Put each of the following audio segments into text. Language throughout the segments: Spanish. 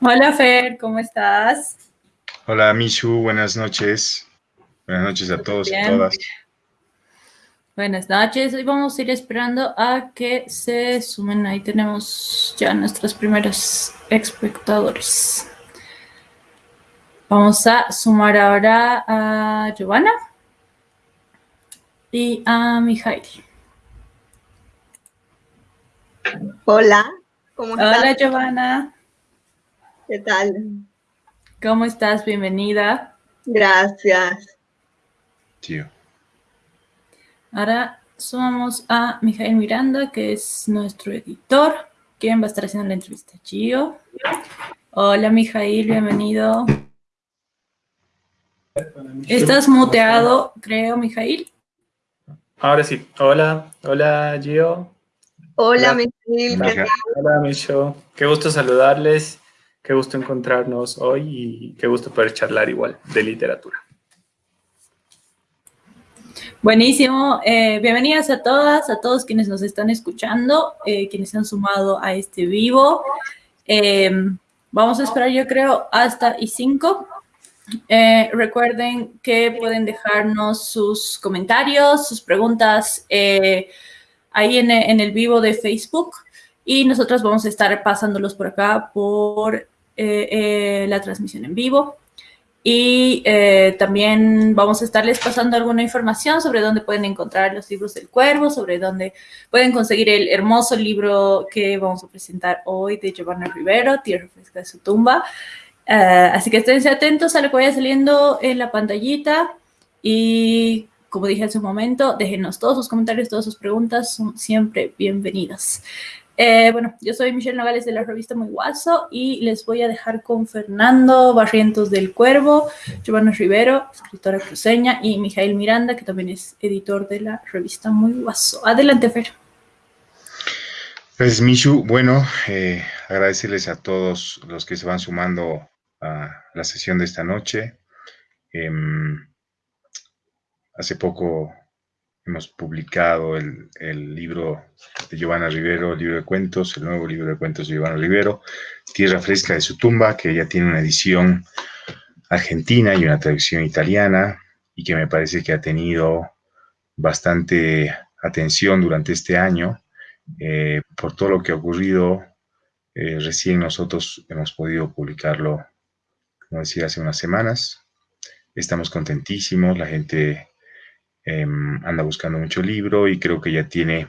Hola Fer, ¿cómo estás? Hola Mishu, buenas noches. Buenas noches a todos y a todas. Buenas noches. Hoy vamos a ir esperando a que se sumen. Ahí tenemos ya nuestros primeros espectadores. Vamos a sumar ahora a Giovanna y a Mijail. Hola, ¿cómo estás? Hola Giovanna. ¿Qué tal? ¿Cómo estás? Bienvenida. Gracias. Tío. Ahora sumamos a Mijail Miranda, que es nuestro editor, quien va a estar haciendo la entrevista. Gio. Hola Mijail, bienvenido. Estás muteado, creo, Mijail. Ahora sí. Hola, hola Gio. Hola. Mijail, ¿qué tal? Hola Micho. Qué gusto saludarles, qué gusto encontrarnos hoy y qué gusto poder charlar igual de literatura. Buenísimo. Eh, bienvenidas a todas, a todos quienes nos están escuchando, eh, quienes se han sumado a este vivo. Eh, vamos a esperar, yo creo, hasta y 5. recuerden que pueden dejarnos sus comentarios, sus preguntas eh, ahí en, en el vivo de Facebook y nosotros vamos a estar pasándolos por acá por eh, eh, la transmisión en vivo. Y eh, también vamos a estarles pasando alguna información sobre dónde pueden encontrar los libros del cuervo, sobre dónde pueden conseguir el hermoso libro que vamos a presentar hoy de Giovanna Rivero, Tierra Fresca de su tumba. Eh, así que esténse atentos a lo que vaya saliendo en la pantallita y como dije hace un momento, déjenos todos sus comentarios, todas sus preguntas, son siempre bienvenidas. Eh, bueno, yo soy Michelle Nogales de la revista Muy Guaso y les voy a dejar con Fernando Barrientos del Cuervo, Giovanna Rivero, escritora cruceña, y Mijail Miranda, que también es editor de la revista Muy Guaso. Adelante, Fer. Pues Mishu, bueno, eh, agradecerles a todos los que se van sumando a la sesión de esta noche. Em, hace poco hemos publicado el, libro de Giovanna Rivero, el libro de cuentos, el nuevo libro de cuentos de Giovanna Rivero, Tierra Fresca de su tumba, que ya tiene una edición argentina y una traducción italiana, y que me parece que ha tenido bastante atención durante este año eh, por todo lo que ha ocurrido. eh, recién nosotros hemos podido publicarlo, como decía, hace unas semanas. Estamos contentísimos, la gente em, anda buscando mucho libro y creo que ya tiene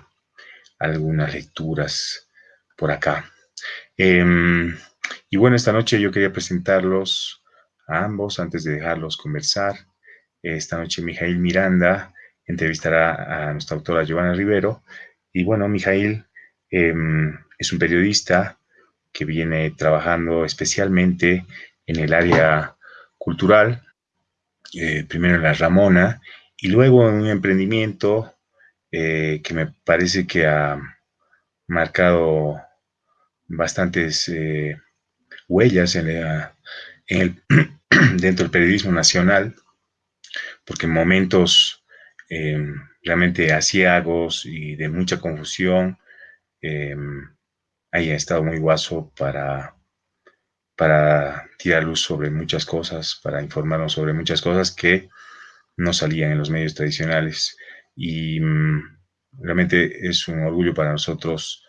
algunas lecturas por acá. Em, y bueno, esta noche yo quería presentarlos a ambos antes de dejarlos conversar. Esta noche Mijail Miranda entrevistará a nuestra autora Giovanna Rivero. Y bueno, Mijail em, es un periodista que viene trabajando especialmente en el área cultural, eh, primero en la Ramona y luego en un emprendimiento eh, que me parece que ha marcado bastantes eh, huellas en la- en el- dentro del periodismo nacional, porque en momentos eh, realmente asiagos y de mucha confusión, eh, haya estado muy guaso para, para tirar luz sobre muchas cosas, para informarnos sobre muchas cosas que no salían en los medios tradicionales. Y mm, realmente es un orgullo para nosotros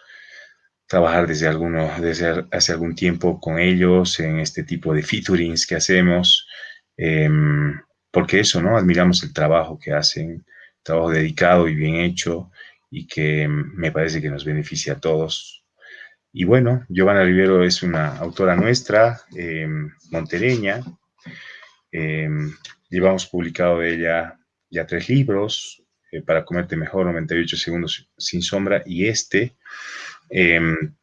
trabajar desde, alguno, desde hace algún tiempo con ellos en este tipo de featurings que hacemos, em, porque eso, ¿no? Admiramos el trabajo que hacen, trabajo dedicado y bien hecho y que em, me parece que nos beneficia a todos. Y bueno, Giovanna Rivero es una autora nuestra, em, montereña. Em, llevamos publicado de ella ya tres libros, eh, Para comerte mejor, 98 segundos sin sombra, y este, em,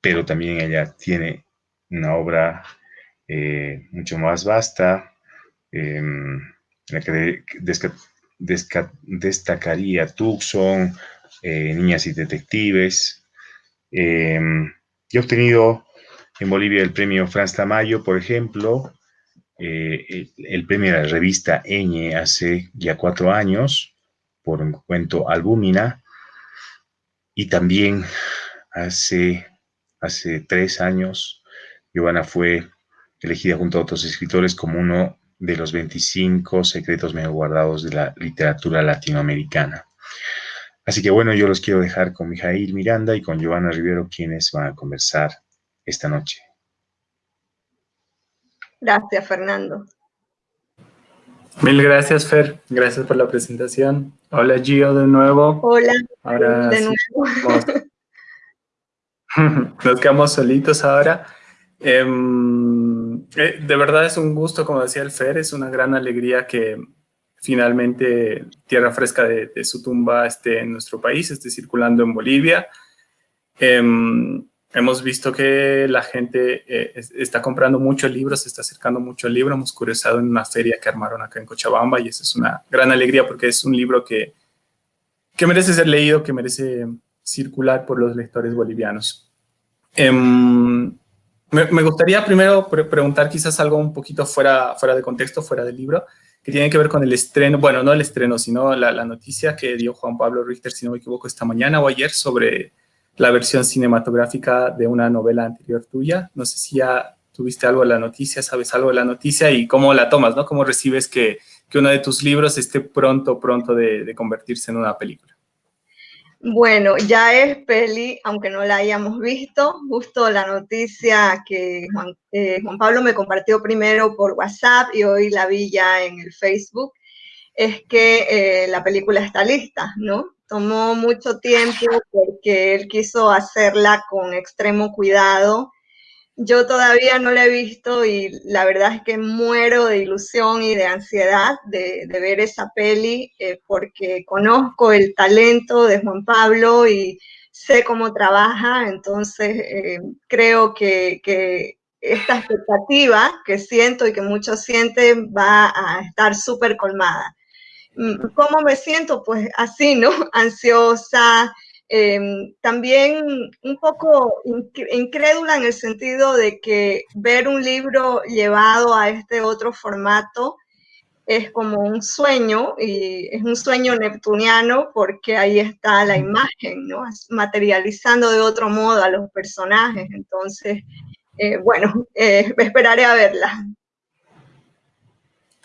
pero también ella tiene una obra eh, mucho más vasta, em, en la que destacaría Tucson, eh, Niñas y Detectives. Em, y he obtenido en Bolivia el premio Franz Tamayo, por ejemplo, eh, el, premio de la revista Eñe hace ya cuatro años por un cuento Albúmina y también hace, hace tres años Giovanna fue elegida junto a otros escritores como uno de los 25 secretos mejor guardados de la literatura latinoamericana. Así que bueno, yo los quiero dejar con Mijail Miranda y con Giovanna Rivero, quienes van a conversar esta noche. Gracias, Fernando. Mil gracias, Fer. Gracias por la presentación. Hola, Gio, de nuevo. Hola, de nuevo. Nos quedamos solitos ahora. Em, eh, de verdad es un gusto, como decía el Fer, es una gran alegría que finalmente Tierra Fresca de, su tumba esté en nuestro país, esté circulando en Bolivia. Em, hemos visto que la gente eh, está comprando muchos libros, se está acercando mucho al libro. Hemos curiosado en una feria que armaron acá en Cochabamba y eso es una gran alegría porque es un libro que, que merece ser leído, que merece circular por los lectores bolivianos. Em, me, gustaría primero preguntar quizás algo un poquito fuera, fuera de contexto, fuera del libro, que tiene que ver con el estreno, bueno, no el estreno, sino la, la, noticia que dio Juan Pablo Richter, si no me equivoco, esta mañana o ayer sobre la versión cinematográfica de una novela anterior tuya. No sé si ya tuviste algo de la noticia, sabes algo de la noticia y cómo la tomas, ¿no? ¿Cómo recibes que, que uno de tus libros esté pronto, pronto de, de convertirse en una película? Bueno, ya es peli, aunque no la hayamos visto, justo la noticia que Juan, eh, Pablo me compartió primero por WhatsApp y hoy la vi ya en el Facebook, es que eh, la película está lista, ¿no? Tomó mucho tiempo porque él quiso hacerla con extremo cuidado yo todavía no la he visto y la verdad es que muero de ilusión y de ansiedad de, ver esa peli eh, porque conozco el talento de Juan Pablo y sé cómo trabaja, entonces eh, creo que, que, esta expectativa que siento y que muchos sienten va a estar súper colmada. Mm, ¿Cómo me siento? Pues así, ¿no? Ansiosa, Em, también un poco incrédula en el sentido de que ver un libro llevado a este otro formato es como un sueño y es un sueño neptuniano porque ahí está la imagen, ¿no? Materializando de otro modo a los personajes. Entonces, eh, bueno, eh, esperaré a verla.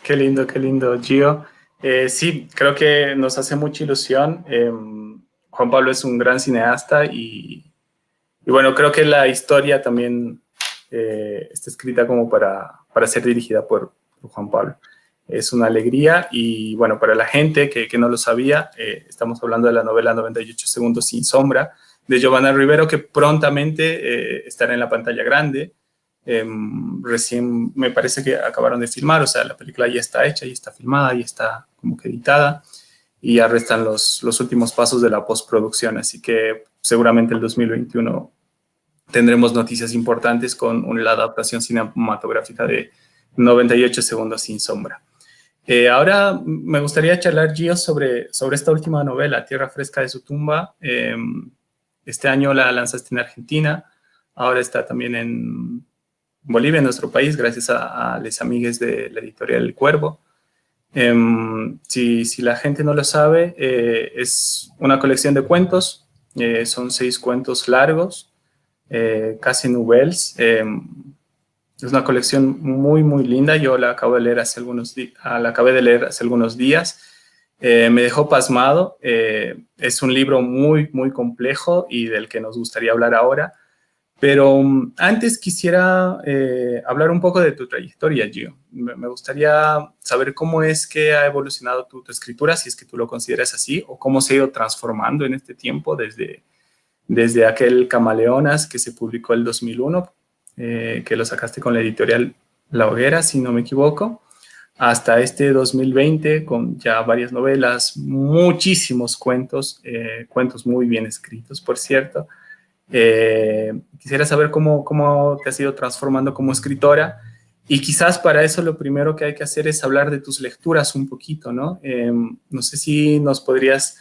Qué lindo, qué lindo, Gio. Eh, sí, creo que nos hace mucha ilusión. Em, Juan Pablo es un gran cineasta y, bueno, creo que la historia también eh, está escrita como para, para ser dirigida por, Juan Pablo. Es una alegría y bueno, para la gente que, no lo sabía, eh, estamos hablando de la novela 98 segundos sin sombra de Giovanna Rivero que prontamente eh, estará en la pantalla grande. Em, recién me parece que acabaron de filmar, o sea, la película ya está hecha, ya está filmada, ya está como que editada y ya restan los, los últimos pasos de la postproducción, así que seguramente el 2021 tendremos noticias importantes con la adaptación cinematográfica de 98 segundos sin sombra. Eh, ahora me gustaría charlar, Gio, sobre, sobre esta última novela, Tierra Fresca de su tumba. Em, este año la lanzaste en Argentina, ahora está también en Bolivia, en nuestro país, gracias a, a les amigues de la editorial El Cuervo. Em, si, si, la gente no lo sabe, eh, es una colección de cuentos, eh, son seis cuentos largos, eh, casi nouvelles. Em, es una colección muy, muy linda, yo la acabo de leer hace algunos ah, la acabé de leer hace algunos días. me dejó pasmado, es un libro muy, muy complejo y del que nos gustaría hablar ahora. Pero um, antes quisiera eh, hablar un poco de tu trayectoria, Gio. Me, gustaría saber cómo es que ha evolucionado tu, escritura, si es que tú lo consideras así, o cómo se ha ido transformando en este tiempo desde, desde aquel Camaleonas que se publicó el 2001, eh, que lo sacaste con la editorial La Hoguera, si no me equivoco, hasta este 2020 con ya varias novelas, muchísimos cuentos, eh, cuentos muy bien escritos, por cierto, eh, quisiera saber cómo, cómo te has ido transformando como escritora y quizás para eso lo primero que hay que hacer es hablar de tus lecturas un poquito, ¿no? Em, no sé si nos podrías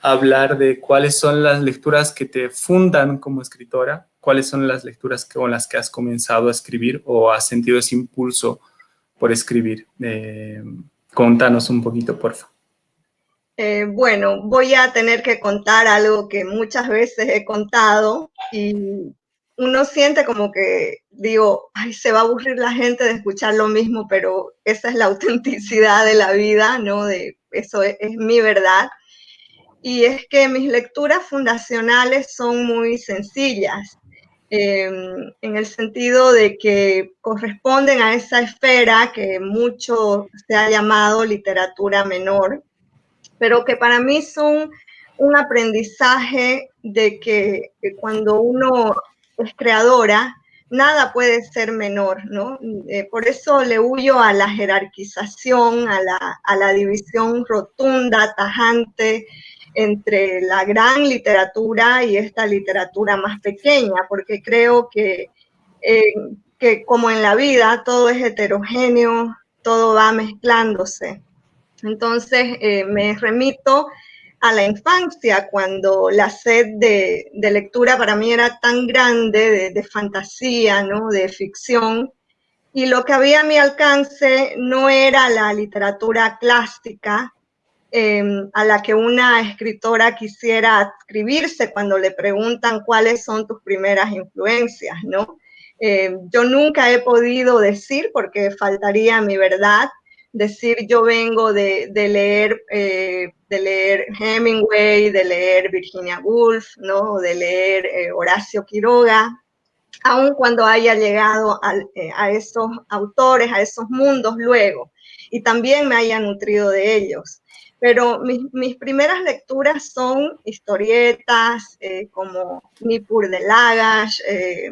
hablar de cuáles son las lecturas que te fundan como escritora, cuáles son las lecturas con las que has comenzado a escribir o has sentido ese impulso por escribir. Em, contanos un poquito, por favor. Eh, bueno, voy a tener que contar algo que muchas veces he contado y uno siente como que digo, ay, se va a aburrir la gente de escuchar lo mismo, pero esa es la autenticidad de la vida, ¿no? De eso es, mi verdad. Y es que mis lecturas fundacionales son muy sencillas, em, en el sentido de que corresponden a esa esfera que mucho se ha llamado literatura menor, pero que para mí son un aprendizaje de que cuando uno es creadora, nada puede ser menor, ¿no? Eh, por eso le huyo a la jerarquización, a la, división rotunda, tajante entre la gran literatura y esta literatura más pequeña, porque creo que, eh, que como en la vida todo es heterogéneo, todo va mezclándose. Entonces eh, me remito a la infancia, cuando la sed de, lectura para mí era tan grande, de, fantasía, ¿no? de ficción, y lo que había a mi alcance no era la literatura clásica em, a la que una escritora quisiera adscribirse cuando le preguntan cuáles son tus primeras influencias, ¿no? Em, yo nunca he podido decir, porque faltaría mi verdad, decir yo vengo de, leer, eh, de leer Hemingway, de leer Virginia Woolf, ¿no? de leer eh, Horacio Quiroga, aun cuando haya llegado eh, a, esos autores, a esos mundos luego, y también me haya nutrido de ellos. Pero mis, primeras lecturas son historietas como Nippur de Lagash,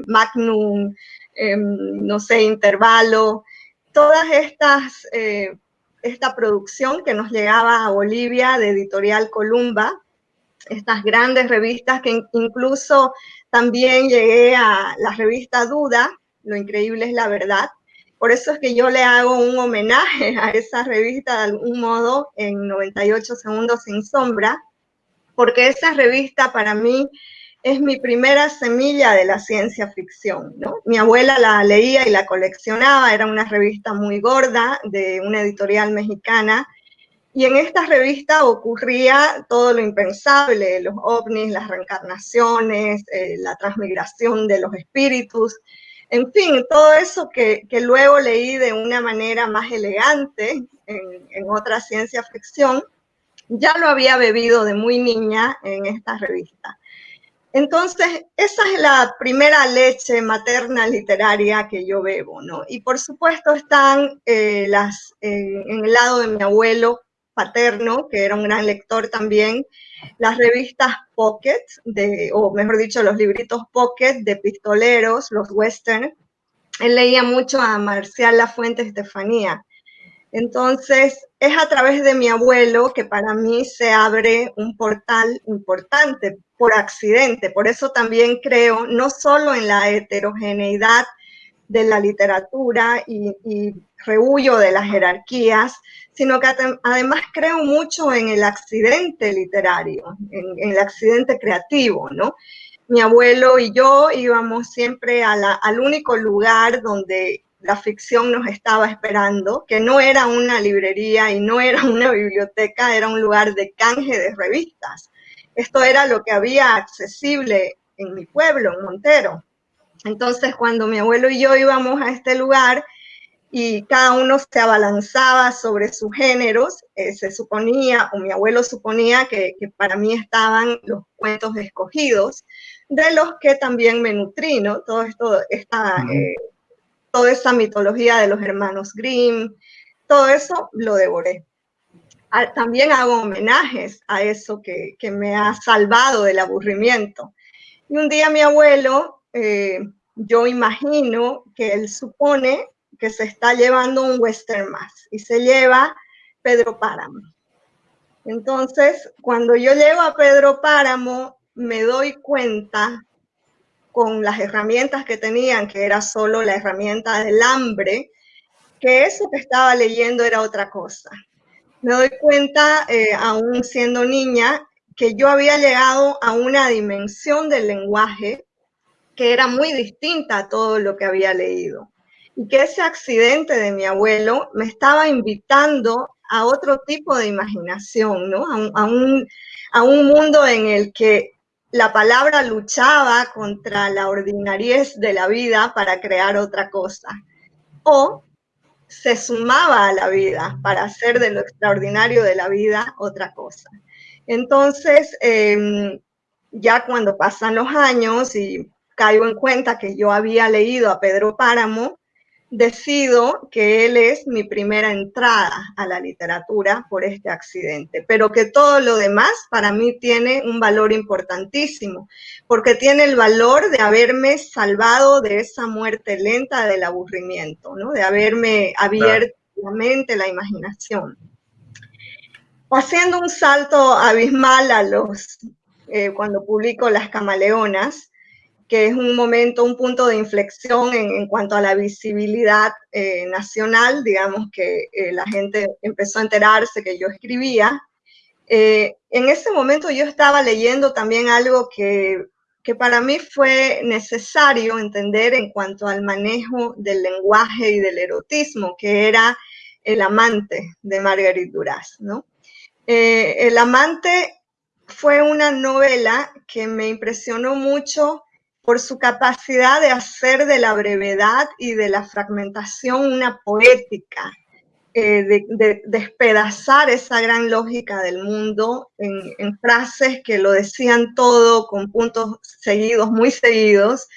Magnum, em, no sé, Intervalo, todas estas, eh, esta producción que nos llegaba a Bolivia de Editorial Columba, estas grandes revistas que incluso también llegué a la revista Duda, Lo Increíble es la Verdad. Por eso es que yo le hago un homenaje a esa revista de algún modo en 98 segundos sin sombra, porque esa revista para mí es mi primera semilla de la ciencia ficción. Mi abuela la leía y la coleccionaba, era una revista muy gorda de una editorial mexicana, y en esta revista ocurría todo lo impensable, los ovnis, las reencarnaciones, eh, la transmigración de los espíritus, en fin, todo eso que, luego leí de una manera más elegante en otra ciencia ficción, ya lo había bebido de muy niña en esta revista. Entonces, esa es la primera leche materna literaria que yo bebo, ¿no? Y por supuesto están eh, las, eh, en el lado de mi abuelo paterno, que era un gran lector también, las revistas Pocket, de, o mejor dicho, los libritos Pocket de pistoleros, los western. Él leía mucho a Marcial Lafuente Estefanía. Entonces, es a través de mi abuelo que para mí se abre un portal importante por accidente. Por eso también creo no solo en la heterogeneidad de la literatura y, y rehuyo de las jerarquías, sino que además creo mucho en el accidente literario, en, el accidente creativo, ¿no? Mi abuelo y yo íbamos siempre al único lugar donde la ficción nos estaba esperando, que no era una librería y no era una biblioteca, era un lugar de canje de revistas. Esto era lo que había accesible en mi pueblo, en Montero. Entonces, cuando mi abuelo y yo íbamos a este lugar y cada uno se abalanzaba sobre sus géneros, eh, se suponía, o mi abuelo suponía que, para mí estaban los cuentos escogidos, de los que también me nutrí, ¿no? Todo esto, está toda esa mitología de los hermanos Grimm, todo eso lo devoré. Ah, también hago homenajes a eso que, me ha salvado del aburrimiento. Y un día mi abuelo, eh, yo imagino que él supone que se está llevando un western más y se lleva Pedro Páramo. Entonces, cuando yo llego a Pedro Páramo, me doy cuenta con las herramientas que tenían, que era solo la herramienta del hambre, que eso que estaba leyendo era otra cosa. Me doy cuenta, eh, aún siendo niña, que yo había llegado a una dimensión del lenguaje que era muy distinta a todo lo que había leído. Y que ese accidente de mi abuelo me estaba invitando a otro tipo de imaginación, ¿no? A a un, a un mundo en el que la palabra luchaba contra la ordinariez de la vida para crear otra cosa. O se sumaba a la vida para hacer de lo extraordinario de la vida otra cosa. Entonces, em, ya cuando pasan los años y caigo en cuenta que yo había leído a Pedro Páramo, decido que él es mi primera entrada a la literatura por este accidente, pero que todo lo demás para mí tiene un valor importantísimo, porque tiene el valor de haberme salvado de esa muerte lenta del aburrimiento, ¿no? de haberme abierto la mente, la imaginación. Haciendo un salto abismal a los, eh, cuando publico Las Camaleonas, que es un momento, un punto de inflexión en, cuanto a la visibilidad eh, nacional, digamos que eh, la gente empezó a enterarse que yo escribía. Eh, en ese momento yo estaba leyendo también algo que, que para mí fue necesario entender en cuanto al manejo del lenguaje y del erotismo, que era El amante de Marguerite Duras, ¿no? el amante fue una novela que me impresionó mucho por su capacidad de hacer de la brevedad y de la fragmentación una poética, eh, de, despedazar esa gran lógica del mundo en, frases que lo decían todo con puntos seguidos, muy seguidos,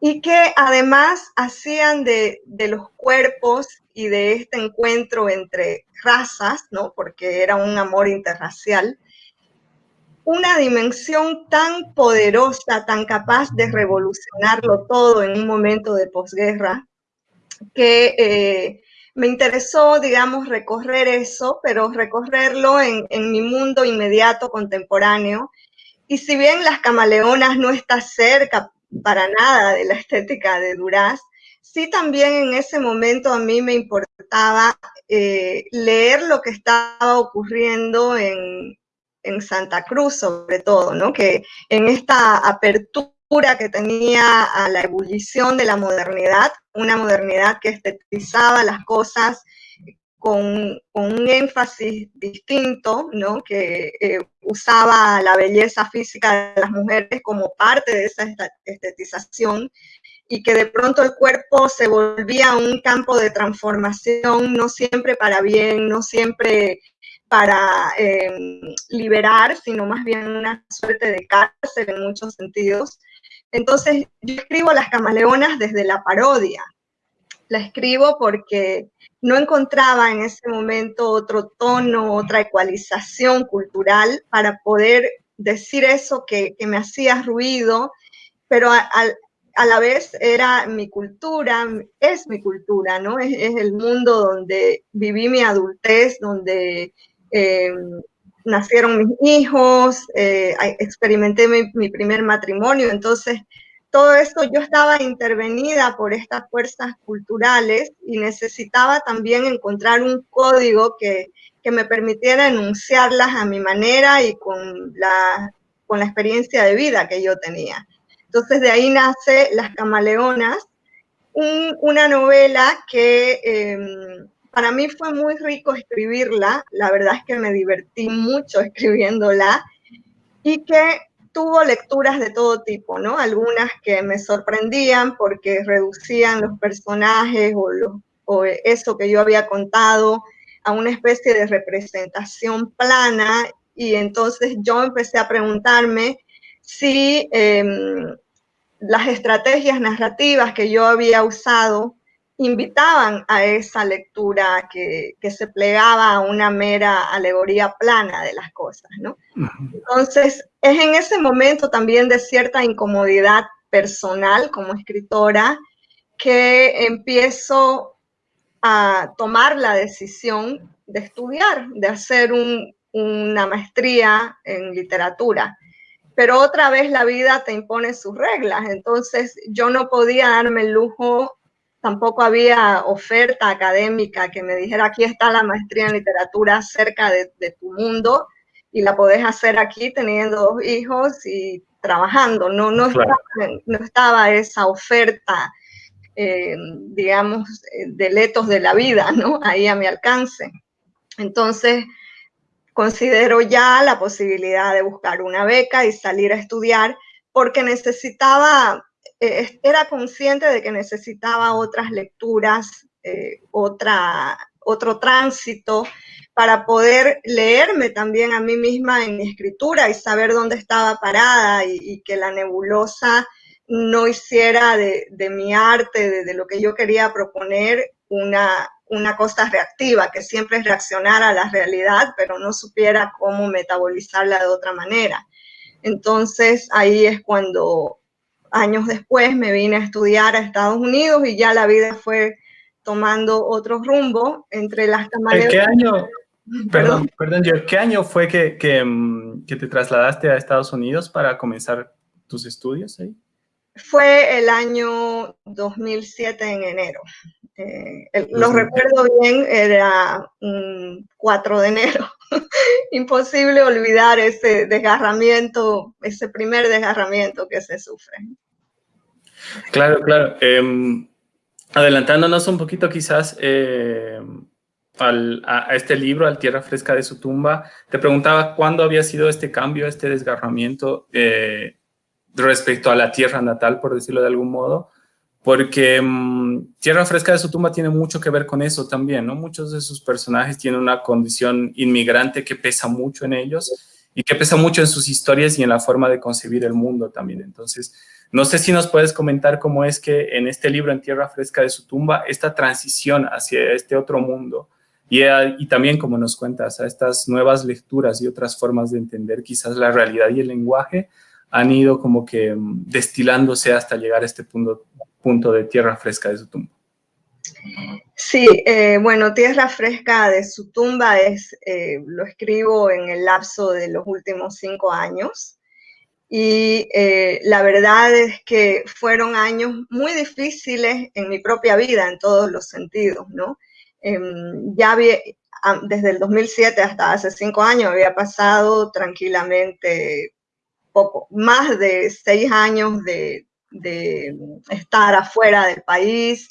y que además hacían de, de los cuerpos y de este encuentro entre razas, ¿no? porque era un amor interracial, una dimensión tan poderosa, tan capaz de revolucionarlo todo en un momento de posguerra, que eh, me interesó, digamos, recorrer eso, pero recorrerlo en, mi mundo inmediato contemporáneo. Y si bien Las Camaleonas no está cerca para nada de la estética de Duras, sí también en ese momento a mí me importaba eh, leer lo que estaba ocurriendo en, en Santa Cruz sobre todo, ¿no? Que en esta apertura que tenía a la ebullición de la modernidad, una modernidad que estetizaba las cosas con, un énfasis distinto, ¿no? que eh, usaba la belleza física de las mujeres como parte de esa estetización y que de pronto el cuerpo se volvía un campo de transformación, no siempre para bien, no siempre para em, liberar, sino más bien una suerte de cárcel en muchos sentidos. Entonces, yo escribo Las Camaleonas desde la parodia. La escribo porque no encontraba en ese momento otro tono, otra ecualización cultural para poder decir eso que, me hacía ruido, pero a, la vez era mi cultura, es mi cultura, ¿no? Es, es, el mundo donde viví mi adultez, donde eh, nacieron mis hijos, eh, experimenté mi, primer matrimonio, entonces todo esto yo estaba intervenida por estas fuerzas culturales y necesitaba también encontrar un código que, que me permitiera enunciarlas a mi manera y con la, con la experiencia de vida que yo tenía. Entonces de ahí nace Las Camaleonas, una novela que em, para mí fue muy rico escribirla, la verdad es que me divertí mucho escribiéndola y que tuvo lecturas de todo tipo, ¿no? Algunas que me sorprendían porque reducían los personajes o, eso que yo había contado a una especie de representación plana y entonces yo empecé a preguntarme si em, las estrategias narrativas que yo había usado invitaban a esa lectura que, se plegaba a una mera alegoría plana de las cosas, ¿no? Entonces, es en ese momento también de cierta incomodidad personal como escritora que empiezo a tomar la decisión de estudiar, de hacer una maestría en literatura. Pero otra vez la vida te impone sus reglas, entonces yo no podía darme el lujo tampoco había oferta académica que me dijera, aquí está la maestría en literatura cerca de, tu mundo y la podés hacer aquí teniendo dos hijos y trabajando. No, no, estaba, esa oferta, eh, digamos, de letos de la vida, ¿no? Ahí a mi alcance. Entonces, considero ya la posibilidad de buscar una beca y salir a estudiar porque necesitaba, eh, era consciente de que necesitaba otras lecturas, eh, otra, otro tránsito para poder leerme también a mí misma en mi escritura y saber dónde estaba parada y, que la nebulosa no hiciera de, mi arte, de, lo que yo quería proponer, una, una cosa reactiva, que siempre es reaccionar a la realidad, pero no supiera cómo metabolizarla de otra manera. Entonces ahí es cuando años después me vine a estudiar a Estados Unidos y ya la vida fue tomando otro rumbo entre las camaleonas. ¿Qué año, Perdón, perdón, ¿qué año fue mm, que, te trasladaste a Estados Unidos para comenzar tus estudios ahí? Fue el año 2007 en enero. Eh, lo recuerdo bien, era 4 de enero. Imposible olvidar ese desgarramiento, ese primer desgarramiento que se sufre. Claro, claro. Em, adelantándonos un poquito quizás, eh, a, este libro, al Tierra Fresca de su tumba, te preguntaba cuándo había sido este cambio, este desgarramiento eh, respecto a la tierra natal, por decirlo de algún modo, porque mm, Tierra Fresca de su tumba tiene mucho que ver con eso también, ¿no? Muchos de sus personajes tienen una condición inmigrante que pesa mucho en ellos y que pesa mucho en sus historias y en la forma de concebir el mundo también. Entonces, no sé si nos puedes comentar cómo es que en este libro, En Tierra Fresca de su tumba, esta transición hacia este otro mundo, y, también, como nos cuentas, a estas nuevas lecturas y otras formas de entender quizás la realidad y el lenguaje han ido como que mm, destilándose hasta llegar a este punto, punto de tierra fresca de su tumba. Sí, eh, bueno, Tierra Fresca de su tumba es, eh, lo escribo en el lapso de los últimos cinco años y eh, la verdad es que fueron años muy difíciles en mi propia vida en todos los sentidos, ¿no? Em, ya había, desde el 2007 hasta hace cinco años había pasado tranquilamente poco, más de seis años de, estar afuera del país.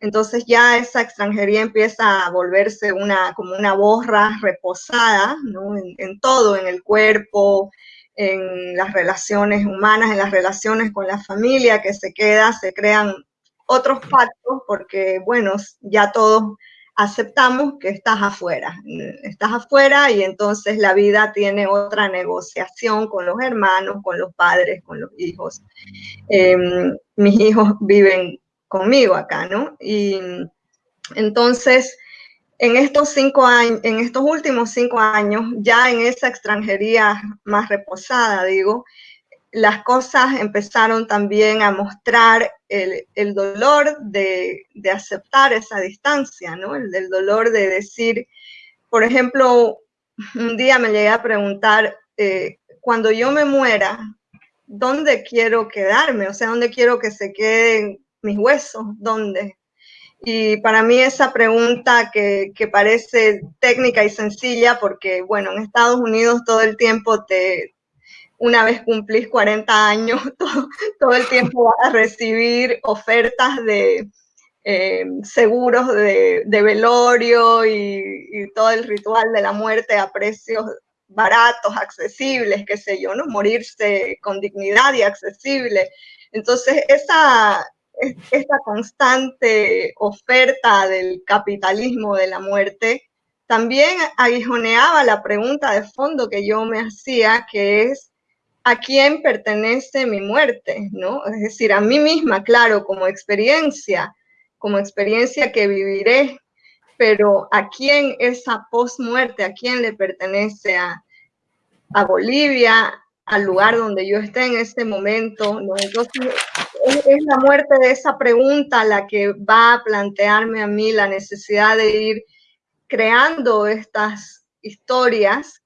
Entonces ya esa extranjería empieza a volverse una, como una borra reposada en, en todo, en el cuerpo, en las relaciones humanas, en las relaciones con la familia que se queda, se crean otros pactos porque, bueno, ya todos aceptamos que estás afuera, estás afuera y entonces la vida tiene otra negociación con los hermanos, con los padres, con los hijos. Em, mis hijos viven conmigo acá, ¿no? Y entonces, en estos cinco años, en estos últimos cinco años, ya en esa extranjería más reposada, digo, las cosas empezaron también a mostrar el, dolor de, aceptar esa distancia, ¿no? El dolor de decir, por ejemplo, un día me llegué a preguntar, eh, cuando yo me muera, ¿dónde quiero quedarme? O sea, ¿dónde quiero que se queden mis huesos? ¿Dónde? Y para mí esa pregunta que, que, parece técnica y sencilla, porque bueno, en Estados Unidos todo el tiempo te, una vez cumplís 40 años, todo, el tiempo vas a recibir ofertas de eh, seguros de, velorio y, todo el ritual de la muerte a precios baratos, accesibles, qué sé yo, ¿no? Morirse con dignidad y accesible. Entonces, esa, esta constante oferta del capitalismo de la muerte también aguijoneaba la pregunta de fondo que yo me hacía, que es, a quién pertenece mi muerte, ¿no? Es decir, a mí misma, claro, como experiencia, como experiencia que viviré, pero a quién esa post-muerte, a quién le pertenece a, Bolivia, al lugar donde yo esté en este momento, ¿no? Entonces, es, es la muerte de esa pregunta la que va a plantearme a mí la necesidad de ir creando estas historias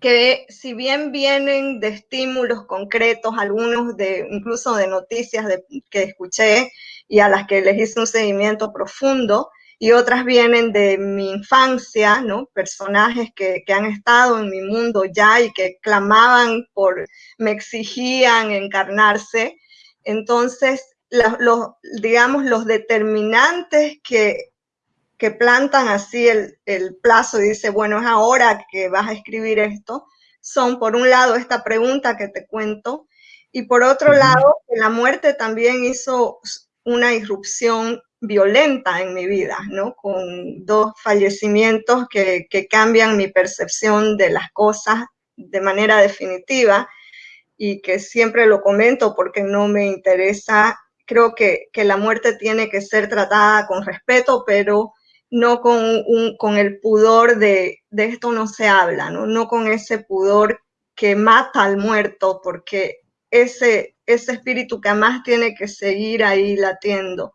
que si bien vienen de estímulos concretos, algunos de incluso de noticias que escuché y a las que les hice un seguimiento profundo, y otras vienen de mi infancia, ¿no? Personajes que, han estado en mi mundo ya y que clamaban por, me exigían encarnarse. Entonces, los, digamos, los determinantes que que plantan así el, el plazo y dice, bueno, es ahora que vas a escribir esto, son por un lado esta pregunta que te cuento y por otro lado la muerte también hizo una irrupción violenta en mi vida, ¿no? Con dos fallecimientos que, que cambian mi percepción de las cosas de manera definitiva y que siempre lo comento porque no me interesa. Creo que, que la muerte tiene que ser tratada con respeto, pero no con, con el pudor de, de esto no se habla, ¿no? no con ese pudor que mata al muerto, porque ese, ese espíritu que más tiene que seguir ahí latiendo.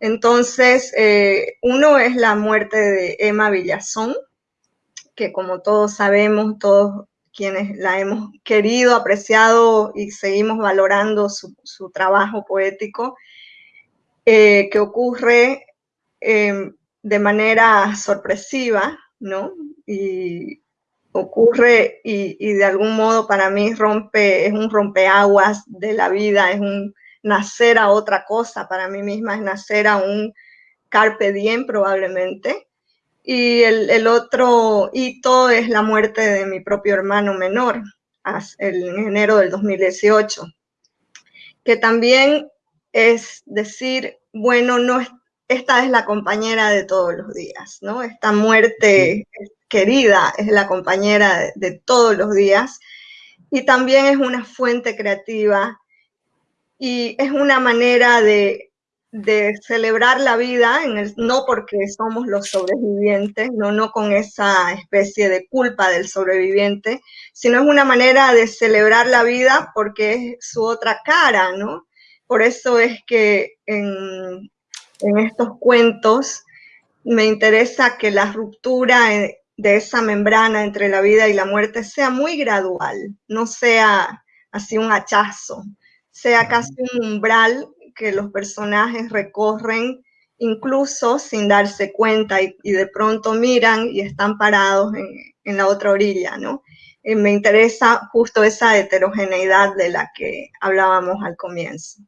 Entonces, eh, uno es la muerte de Emma Villazón, que como todos sabemos, todos quienes la hemos querido, apreciado y seguimos valorando su, su trabajo poético, eh, que ocurre eh, de manera sorpresiva, ¿no? Y ocurre y, y, de algún modo para mí rompe, es un rompeaguas de la vida, es un nacer a otra cosa, para mí misma es nacer a un carpe diem probablemente. Y el, el otro hito es la muerte de mi propio hermano menor, en enero del 2018, que también es decir, bueno, no, esta es la compañera de todos los días, ¿no? Esta muerte querida es la compañera de, de, todos los días y también es una fuente creativa y es una manera de, de celebrar la vida, en el, no porque somos los sobrevivientes, no, no con esa especie de culpa del sobreviviente, sino es una manera de celebrar la vida porque es su otra cara, ¿no? Por eso es que en, en estos cuentos, me interesa que la ruptura de esa membrana entre la vida y la muerte sea muy gradual, no sea así un hachazo, sea casi un umbral que los personajes recorren incluso sin darse cuenta y, y de pronto miran y están parados en, en la otra orilla, ¿no? Eh, me interesa justo esa heterogeneidad de la que hablábamos al comienzo.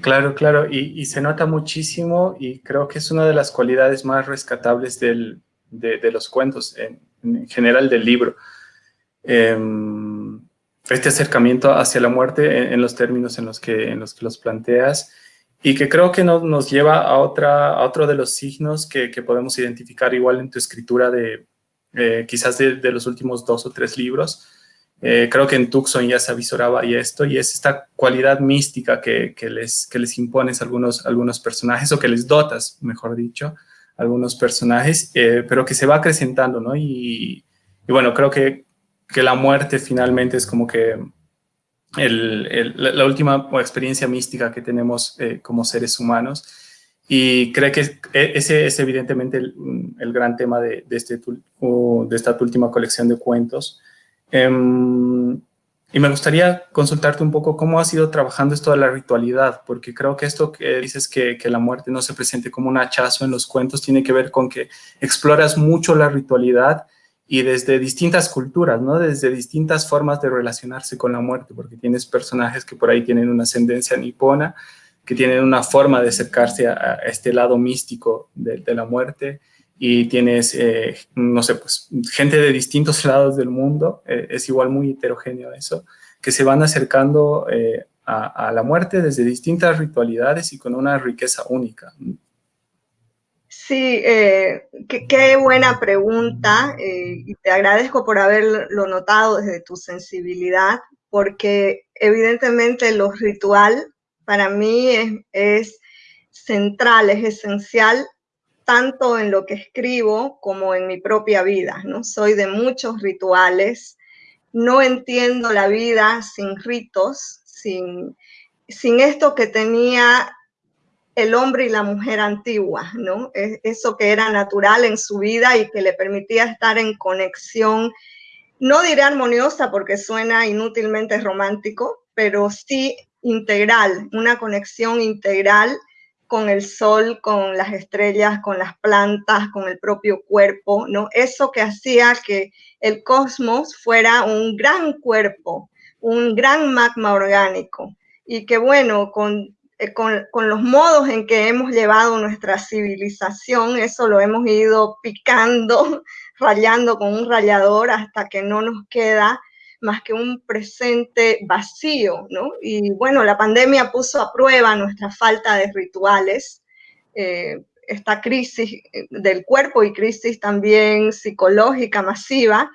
Claro, claro, y, se nota muchísimo y creo que es una de las cualidades más rescatables del, de, los cuentos, en, en, general del libro. Eh, este acercamiento hacia la muerte en, los términos en los que, en los, que los planteas y que creo que no, nos lleva a, otra, a otro de los signos que, que podemos identificar igual en tu escritura de eh, quizás de los últimos dos o tres libros, eh, creo que en Tucson ya se avisoraba y esto, y es esta cualidad mística que, que, les, que les impones a algunos, algunos personajes, o que les dotas, mejor dicho, a algunos personajes, eh, pero que se va acrecentando, ¿no? Y, y bueno, creo que, que, la muerte finalmente es como que el, el, la última experiencia mística que tenemos eh, como seres humanos, y creo que e, ese es evidentemente el, el gran tema de, de, este, de esta última colección de cuentos, Um, y me gustaría consultarte un poco cómo has ido trabajando esto de la ritualidad, porque creo que esto que dices que, la muerte no se presente como un hachazo en los cuentos tiene que ver con que exploras mucho la ritualidad y desde distintas culturas, ¿no? Desde distintas formas de relacionarse con la muerte, porque tienes personajes que por ahí tienen una ascendencia nipona, que tienen una forma de acercarse a, este lado místico de la muerte, y tienes, eh, no sé, pues gente de distintos lados del mundo, eh, es igual muy heterogéneo eso, que se van acercando eh, a, la muerte desde distintas ritualidades y con una riqueza única. Sí, qué, buena pregunta y te agradezco por haberlo notado desde tu sensibilidad, porque evidentemente lo ritual para mí es central, es esencial tanto en lo que escribo como en mi propia vida, ¿no? Soy de muchos rituales, no entiendo la vida sin ritos, sin, sin esto que tenía el hombre y la mujer antigua, ¿no? Eso que era natural en su vida y que le permitía estar en conexión, no diré armoniosa porque suena inútilmente romántico, pero sí integral, una conexión integral con el sol, con las estrellas, con las plantas, con el propio cuerpo, ¿no? Eso que hacía que el cosmos fuera un gran cuerpo, un gran magma orgánico y que bueno, con eh, con, con, los modos en que hemos llevado nuestra civilización, eso lo hemos ido picando, rayando con un rallador hasta que no nos queda más que un presente vacío, ¿no? Y bueno, la pandemia puso a prueba nuestra falta de rituales, eh, esta crisis eh, del cuerpo y crisis también psicológica masiva,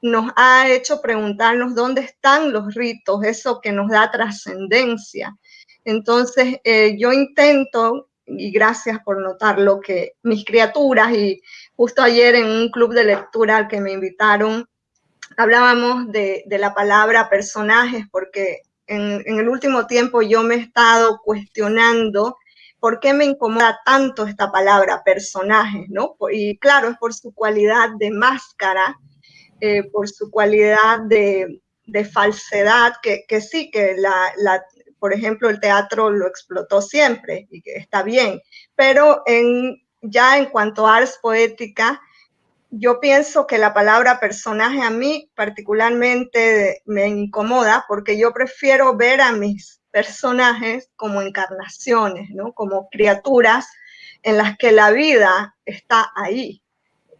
nos ha hecho preguntarnos dónde están los ritos, eso que nos da trascendencia. Entonces, eh, yo intento, y gracias por notarlo, que mis criaturas, y justo ayer en un club de lectura al que me invitaron, hablábamos de, la palabra personajes, porque en, el último tiempo yo me he estado cuestionando por qué me incomoda tanto esta palabra personajes, ¿no? Y claro, es por su cualidad de máscara, eh, por su cualidad de, falsedad, que, sí, que la, por ejemplo, el teatro lo explotó siempre y que está bien, pero ya en cuanto a ars poética, yo pienso que la palabra personaje a mí particularmente me incomoda porque yo prefiero ver a mis personajes como encarnaciones, ¿no? Como criaturas en las que la vida está ahí,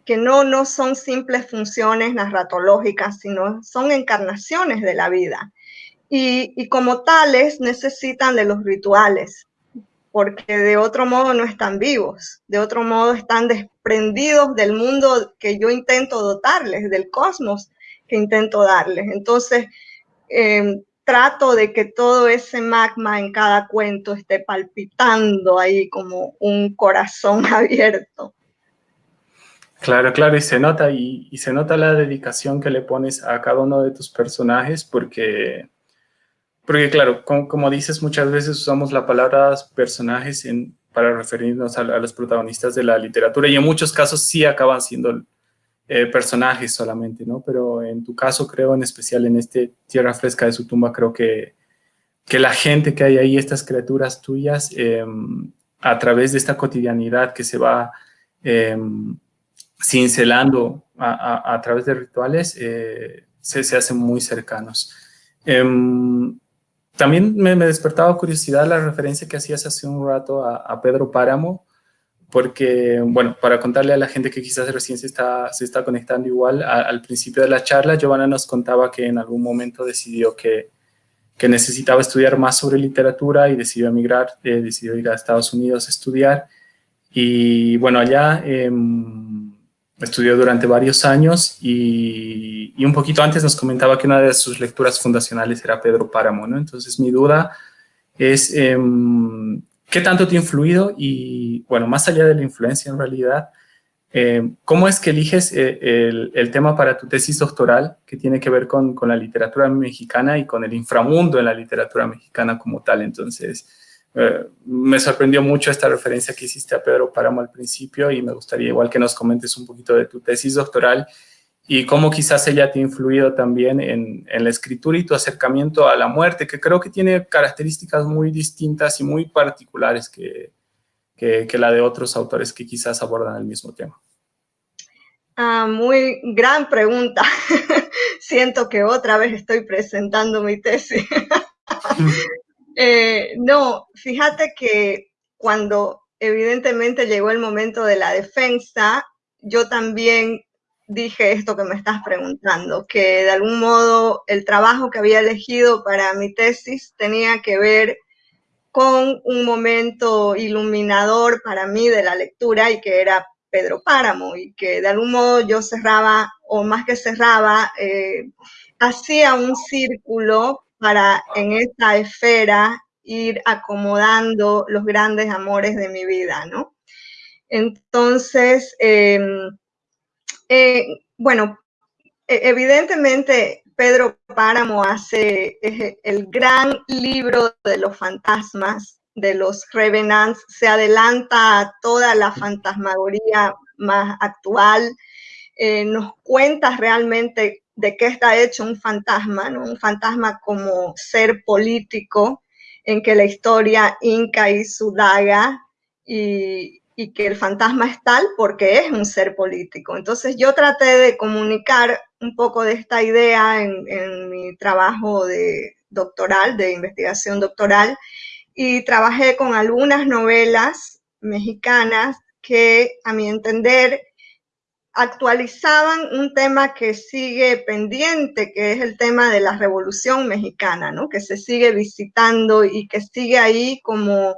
que no, no son simples funciones narratológicas, sino son encarnaciones de la vida. Y, y como tales necesitan de los rituales, porque de otro modo no están vivos, de otro modo están desprendidos del mundo que yo intento dotarles, del cosmos que intento darles. Entonces, eh, trato de que todo ese magma en cada cuento esté palpitando ahí como un corazón abierto. Claro, claro, y se nota, y se nota la dedicación que le pones a cada uno de tus personajes, porque porque claro, como, dices, muchas veces usamos la palabra personajes en, para referirnos a, los protagonistas de la literatura y en muchos casos sí acaban siendo eh, personajes solamente, ¿no? Pero en tu caso, creo, en especial en este Tierra Fresca de su tumba, creo que, que la gente que hay ahí, estas criaturas tuyas, em, a través de esta cotidianidad que se va em, cincelando a, a, través de rituales, eh, se, se, hacen muy cercanos. Em, también me, despertaba curiosidad la referencia que hacías hace un rato a, Pedro Páramo, porque, bueno, para contarle a la gente que quizás recién se está, conectando igual, al principio de la charla, Giovanna nos contaba que en algún momento decidió que, necesitaba estudiar más sobre literatura y decidió emigrar, eh, decidió ir a Estados Unidos a estudiar. Y bueno, allá eh, estudió durante varios años y, un poquito antes nos comentaba que una de sus lecturas fundacionales era Pedro Páramo, ¿no? Entonces mi duda es, em, ¿qué tanto te ha influido? Y bueno, más allá de la influencia en realidad, em, ¿cómo es que eliges eh, el, el, tema para tu tesis doctoral que tiene que ver con, con la literatura mexicana y con el inframundo en la literatura mexicana como tal? Entonces, eh, me sorprendió mucho esta referencia que hiciste a Pedro Páramo al principio y me gustaría igual que nos comentes un poquito de tu tesis doctoral y cómo quizás ella te ha influido también en, en, la escritura y tu acercamiento a la muerte, que creo que tiene características muy distintas y muy particulares que, que, que la de otros autores que quizás abordan el mismo tema. Ah, muy gran pregunta. Siento que otra vez estoy presentando mi tesis. Eh, no, fíjate que cuando evidentemente llegó el momento de la defensa, yo también dije esto que me estás preguntando, que de algún modo el trabajo que había elegido para mi tesis tenía que ver con un momento iluminador para mí de la lectura y que era Pedro Páramo y que de algún modo yo cerraba, o más que cerraba, eh, hacía un círculo para en esta esfera ir acomodando los grandes amores de mi vida, ¿no? Entonces, em, eh, bueno, e, evidentemente Pedro Páramo hace el gran libro de los fantasmas, de los revenants, se adelanta a toda la fantasmagoría más actual, eh, nos cuenta realmente de qué está hecho un fantasma, un fantasma como ser político, en que la historia inca y su daga y, y, que el fantasma es tal porque es un ser político. Entonces yo traté de comunicar un poco de esta idea en, en mi trabajo de doctoral, de investigación doctoral, y trabajé con algunas novelas mexicanas que, a mi entender, actualizaban un tema que sigue pendiente, que es el tema de la Revolución Mexicana, ¿no? que se sigue visitando y que sigue ahí como,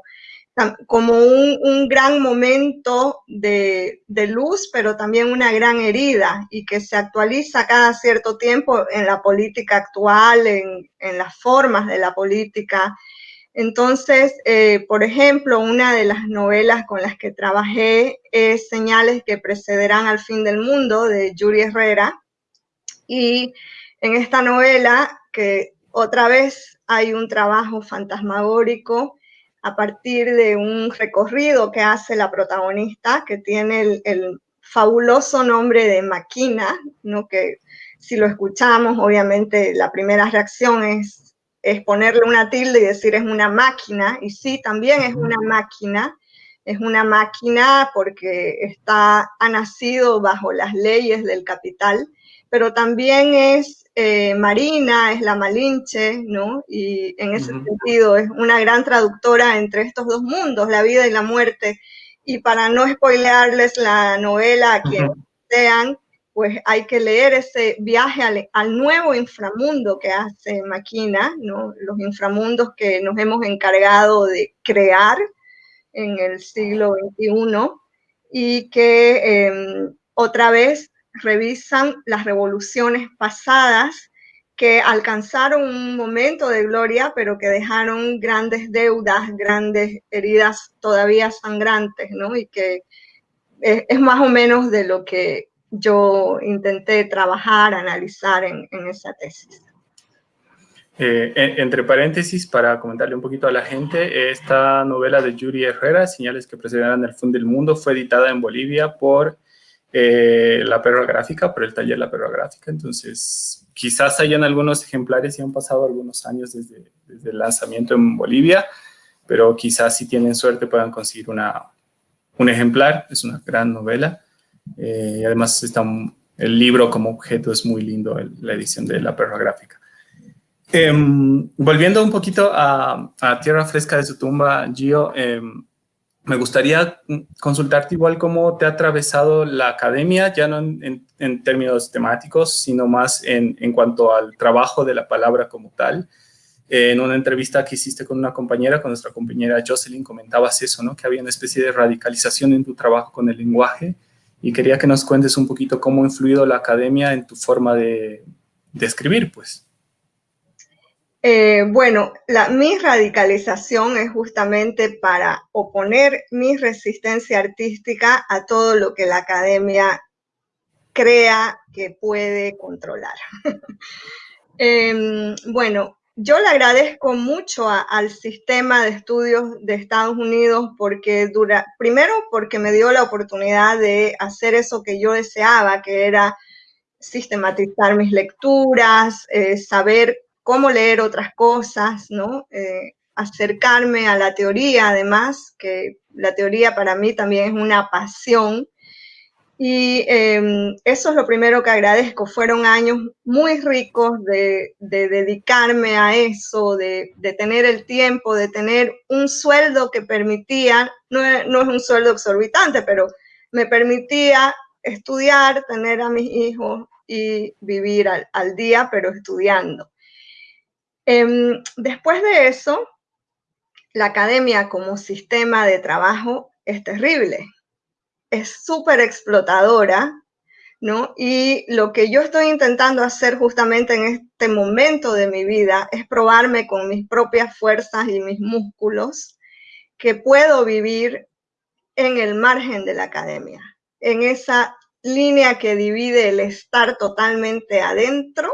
como un, gran momento de, luz, pero también una gran herida y que se actualiza cada cierto tiempo en la política actual, en, en las formas de la política entonces, eh, por ejemplo, una de las novelas con las que trabajé es Señales que precederán al fin del mundo de Yuri Herrera. Y en esta novela, que otra vez hay un trabajo fantasmagórico a partir de un recorrido que hace la protagonista, que tiene el, fabuloso nombre de Maquina, ¿no? que si lo escuchamos, obviamente la primera reacción es es ponerle una tilde y decir es una máquina, y sí, también es una máquina, es una máquina porque está, ha nacido bajo las leyes del capital, pero también es eh, marina, es la malinche, ¿no? Y en ese sentido es una gran traductora entre estos dos mundos, la vida y la muerte. Y para no spoilearles la novela a quienes sean, pues hay que leer ese viaje al, nuevo inframundo que hace Maquina, ¿no? los inframundos que nos hemos encargado de crear en el siglo XXI y que em, otra vez revisan las revoluciones pasadas que alcanzaron un momento de gloria, pero que dejaron grandes deudas, grandes heridas todavía sangrantes, ¿no? Y que es más o menos de lo que yo intenté trabajar, analizar en, esa tesis. Eh, entre paréntesis, para comentarle un poquito a la gente, esta novela de Yuri Herrera, Señales que precederán el fin del mundo, fue editada en Bolivia por eh, la perra gráfica, por el taller La Perra Gráfica. Entonces, quizás hayan algunos ejemplares y han pasado algunos años desde, desde, el lanzamiento en Bolivia, pero quizás si tienen suerte puedan conseguir una, un ejemplar. Es una gran novela. Eh, y además está el libro como objeto es muy lindo, la edición de la perra gráfica. Em, volviendo un poquito a, Tierra Fresca de su tumba, Gio, em, me gustaría consultarte igual cómo te ha atravesado la academia, ya no en, términos temáticos, sino más en, en, cuanto al trabajo de la palabra como tal. en una entrevista que hiciste con una compañera, con nuestra compañera Jocelyn, comentabas eso, ¿no? Que había una especie de radicalización en tu trabajo con el lenguaje y quería que nos cuentes un poquito cómo ha influido la academia en tu forma de, escribir, pues. Eh, bueno, la, mi radicalización es justamente para oponer mi resistencia artística a todo lo que la academia crea que puede controlar. Em, bueno, yo le agradezco mucho al sistema de estudios de Estados Unidos porque dura, primero porque me dio la oportunidad de hacer eso que yo deseaba, que era sistematizar mis lecturas, eh, saber cómo leer otras cosas, ¿no? Eh, acercarme a la teoría, además, que la teoría para mí también es una pasión y em, eso es lo primero que agradezco. Fueron años muy ricos de, dedicarme a eso, de, tener el tiempo, de tener un sueldo que permitía, no, es un sueldo exorbitante, pero me permitía estudiar, tener a mis hijos y vivir al, día, pero estudiando. Em, después de eso, la academia como sistema de trabajo es terrible es súper explotadora, ¿no? Y lo que yo estoy intentando hacer justamente en este momento de mi vida es probarme con mis propias fuerzas y mis músculos que puedo vivir en el margen de la academia, en esa línea que divide el estar totalmente adentro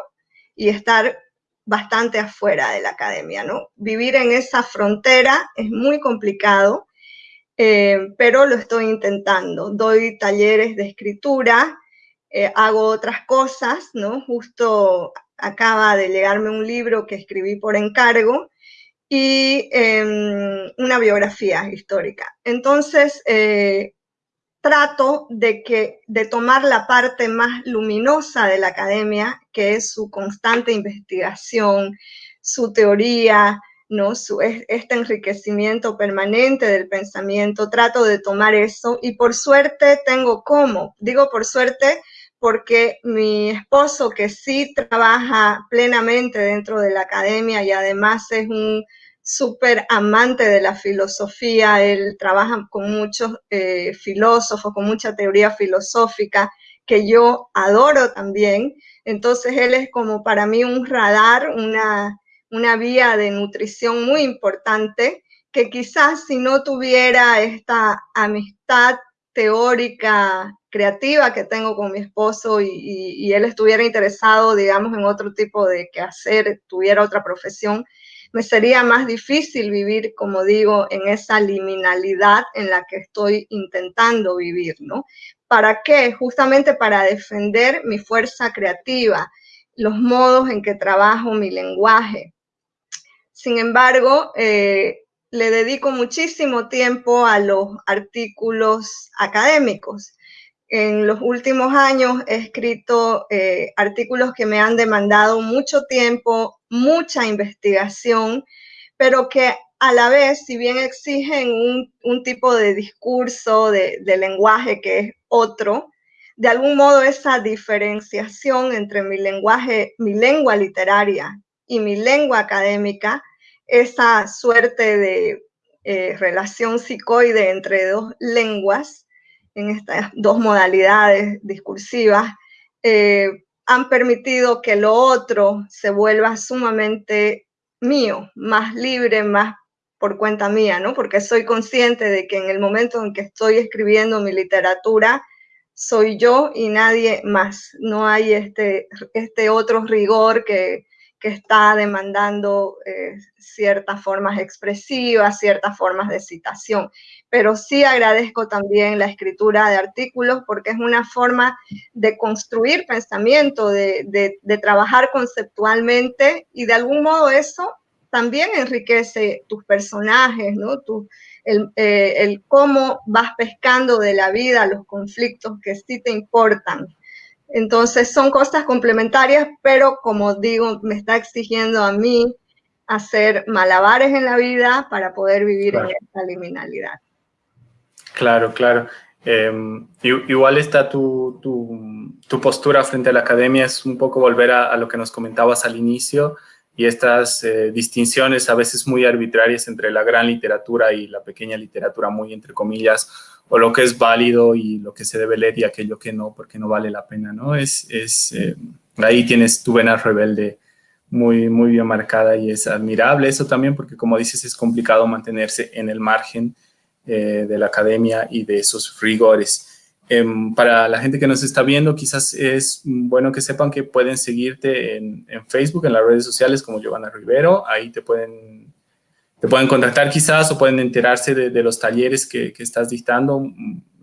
y estar bastante afuera de la academia, ¿no? Vivir en esa frontera es muy complicado eh, pero lo estoy intentando. Doy talleres de escritura, eh, hago otras cosas, ¿no? Justo acaba de llegarme un libro que escribí por encargo y em, una biografía histórica. Entonces, eh, trato de, que, de tomar la parte más luminosa de la academia, que es su constante investigación, su teoría, ¿no? Su, este enriquecimiento permanente del pensamiento, trato de tomar eso y por suerte tengo cómo. Digo por suerte porque mi esposo, que sí trabaja plenamente dentro de la academia y además es un súper amante de la filosofía, él trabaja con muchos eh, filósofos, con mucha teoría filosófica que yo adoro también. Entonces él es como para mí un radar, una, una vía de nutrición muy importante que quizás si no tuviera esta amistad teórica creativa que tengo con mi esposo y, él estuviera interesado, digamos, en otro tipo de quehacer, tuviera otra profesión, me sería más difícil vivir, como digo, en esa liminalidad en la que estoy intentando vivir, ¿no? ¿Para qué? Justamente para defender mi fuerza creativa, los modos en que trabajo mi lenguaje. Sin embargo, eh, le dedico muchísimo tiempo a los artículos académicos. En los últimos años he escrito eh, artículos que me han demandado mucho tiempo, mucha investigación, pero que a la vez, si bien exigen un, tipo de discurso, de, de, lenguaje que es otro, de algún modo esa diferenciación entre mi lenguaje, mi lengua literaria y mi lengua académica, esa suerte de eh, relación psicoide entre dos lenguas, en estas dos modalidades discursivas, eh, han permitido que lo otro se vuelva sumamente mío, más libre, más por cuenta mía, ¿no? Porque soy consciente de que en el momento en que estoy escribiendo mi literatura, soy yo y nadie más. No hay este, este otro rigor que, que está demandando eh, ciertas formas expresivas, ciertas formas de citación. Pero sí agradezco también la escritura de artículos porque es una forma de construir pensamiento, de, de, trabajar conceptualmente y de algún modo eso también enriquece tus personajes, ¿no? Tu, el, eh, el cómo vas pescando de la vida los conflictos que sí te importan. Entonces son cosas complementarias, pero como digo, me está exigiendo a mí hacer malabares en la vida para poder vivir en esta liminalidad. Claro, claro. Em, igual está tu, tu, postura frente a la academia, es un poco volver a, a lo que nos comentabas al inicio y estas eh, distinciones a veces muy arbitrarias entre la gran literatura y la pequeña literatura, muy entre comillas, o lo que es válido y lo que se debe leer y aquello que no, porque no vale la pena, ¿no? Es, es eh, ahí tienes tu vena rebelde muy, muy bien marcada y es admirable eso también porque como dices es complicado mantenerse en el margen eh, de la academia y de esos rigores. Em, para la gente que nos está viendo, quizás es bueno que sepan que pueden seguirte en, en Facebook, en las redes sociales como Giovanna Rivero, ahí te pueden te pueden contactar quizás o pueden enterarse de, los talleres que, estás dictando.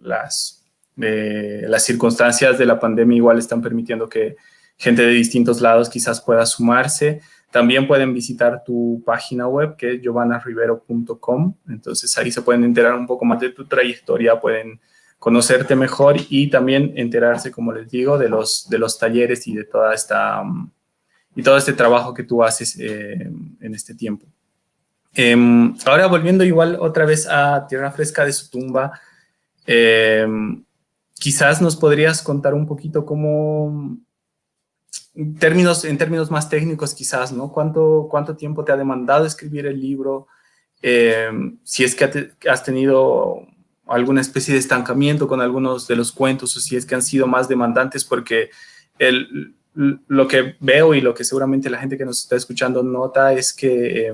Las, las circunstancias de la pandemia igual están permitiendo que gente de distintos lados quizás pueda sumarse. También pueden visitar tu página web que es giovanarivero.com. Entonces ahí se pueden enterar un poco más de tu trayectoria, pueden conocerte mejor y también enterarse, como les digo, de los, de los talleres y de toda esta, y todo este trabajo que tú haces eh, en este tiempo. Em, ahora volviendo igual otra vez a Tierra Fresca de su tumba, em, quizás nos podrías contar un poquito cómo, términos, en términos más técnicos quizás, ¿no? ¿Cuánto, cuánto tiempo te ha demandado escribir el libro? Em, si es que has tenido alguna especie de estancamiento con algunos de los cuentos o si es que han sido más demandantes porque el, lo que veo y lo que seguramente la gente que nos está escuchando nota es que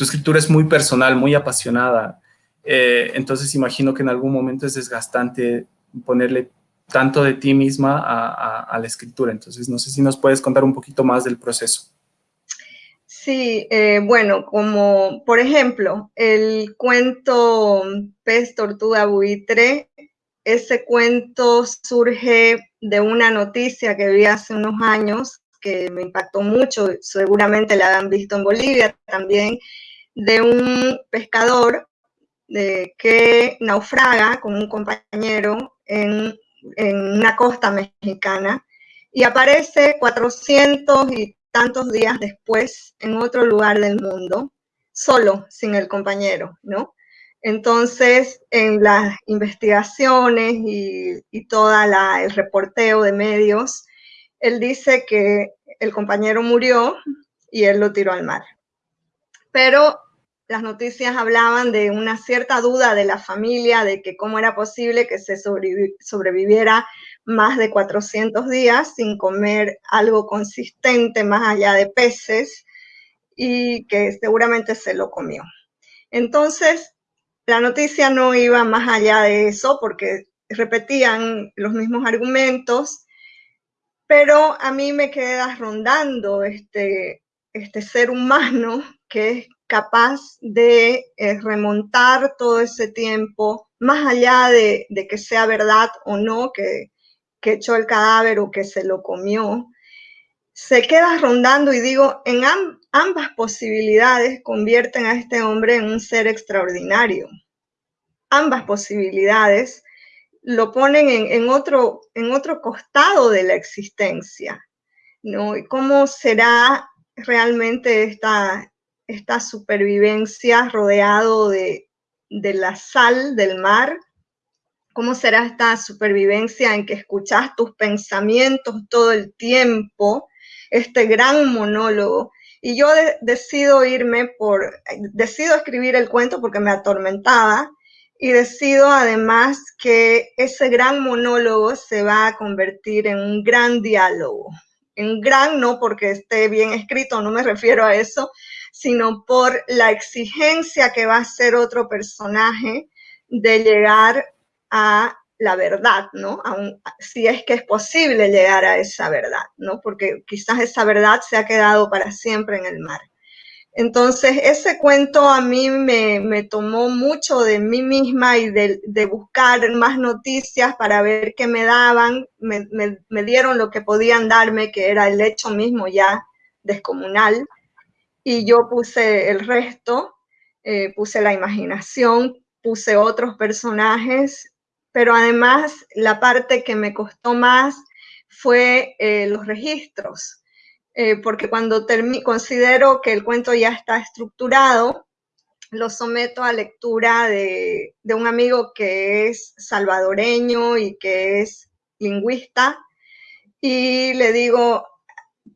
tu escritura es muy personal, muy apasionada. Eh, entonces imagino que en algún momento es desgastante ponerle tanto de ti misma a, la escritura. Entonces no sé si nos puedes contar un poquito más del proceso. Sí, eh, bueno, como por ejemplo, el cuento Pez, Tortuga, Buitre, ese cuento surge de una noticia que vi hace unos años que me impactó mucho, seguramente la han visto en Bolivia también, de un pescador de, que naufraga con un compañero en, una costa mexicana y aparece 400 y tantos días después en otro lugar del mundo, solo, sin el compañero, ¿no? Entonces, en las investigaciones y, y todo el reporteo de medios, él dice que el compañero murió y él lo tiró al mar. Pero las noticias hablaban de una cierta duda de la familia de que cómo era posible que se sobreviviera más de 400 días sin comer algo consistente más allá de peces y que seguramente se lo comió. Entonces, la noticia no iba más allá de eso porque repetían los mismos argumentos, pero a mí me queda rondando este, este ser humano que es capaz de eh, remontar todo ese tiempo, más allá de, que sea verdad o no, que, que, echó el cadáver o que se lo comió, se queda rondando y digo, en ambas posibilidades convierten a este hombre en un ser extraordinario. Ambas posibilidades lo ponen en, otro, en otro costado de la existencia. ¿no? ¿Y cómo será realmente esta, esta supervivencia rodeado de, de la sal del mar? ¿Cómo será esta supervivencia en que escuchas tus pensamientos todo el tiempo? Este gran monólogo. Y yo decido irme por, decido escribir el cuento porque me atormentaba y decido además que ese gran monólogo se va a convertir en un gran diálogo. En gran no porque esté bien escrito, no me refiero a eso, sino por la exigencia que va a ser otro personaje de llegar a la verdad, ¿no? si es que es posible llegar a esa verdad, ¿no? Porque quizás esa verdad se ha quedado para siempre en el mar. Entonces, ese cuento a mí me, tomó mucho de mí misma y de, buscar más noticias para ver qué me daban. Me, me, dieron lo que podían darme, que era el hecho mismo ya descomunal y yo puse el resto, eh, puse la imaginación, puse otros personajes, pero además la parte que me costó más fue eh, los registros, eh, porque cuando considero que el cuento ya está estructurado, lo someto a lectura de, de un amigo que es salvadoreño y que es lingüista, y le digo,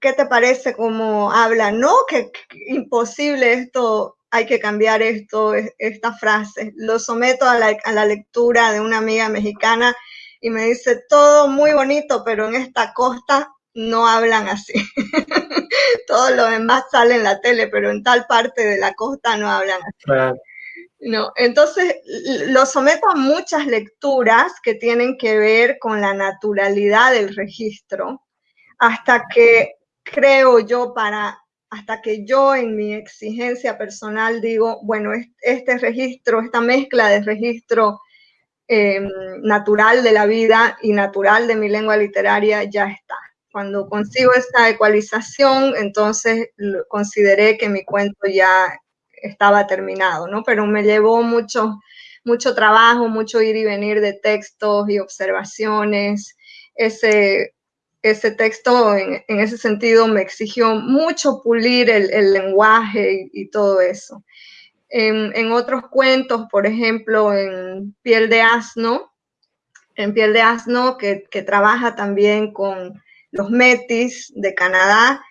¿qué te parece cómo habla? No, que, imposible esto, hay que cambiar esto, esta frase. Lo someto a la, lectura de una amiga mexicana y me dice, todo muy bonito, pero en esta costa no hablan así. todo lo demás sale en la tele, pero en tal parte de la costa no hablan así. No, entonces lo someto a muchas lecturas que tienen que ver con la naturalidad del registro, hasta que creo yo, para hasta que yo en mi exigencia personal digo, bueno, este registro, esta mezcla de registro em, natural de la vida y natural de mi lengua literaria ya está. Cuando consigo esta ecualización, entonces consideré que mi cuento ya estaba terminado, ¿no? Pero me llevó mucho, mucho trabajo, mucho ir y venir de textos y observaciones, ese ese texto en, ese sentido me exigió mucho pulir el, lenguaje y, todo eso. En, otros cuentos, por ejemplo, en Piel de Asno, en Piel de Asno, que, trabaja también con los Metis de Canadá,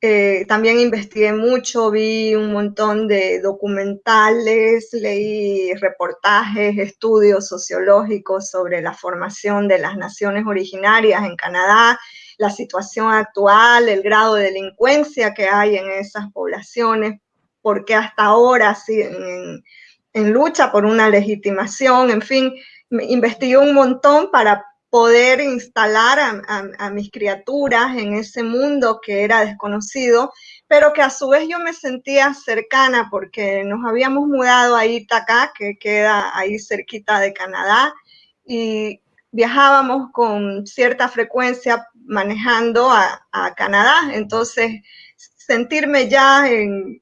eh, también investigué mucho, vi un montón de documentales, leí reportajes, estudios sociológicos sobre la formación de las naciones originarias en Canadá la situación actual, el grado de delincuencia que hay en esas poblaciones, porque hasta ahora siguen en, lucha por una legitimación, en fin, investigué un montón para poder instalar a, mis criaturas en ese mundo que era desconocido, pero que a su vez yo me sentía cercana porque nos habíamos mudado a Itaca, que queda ahí cerquita de Canadá, y viajábamos con cierta frecuencia manejando a, Canadá, entonces sentirme ya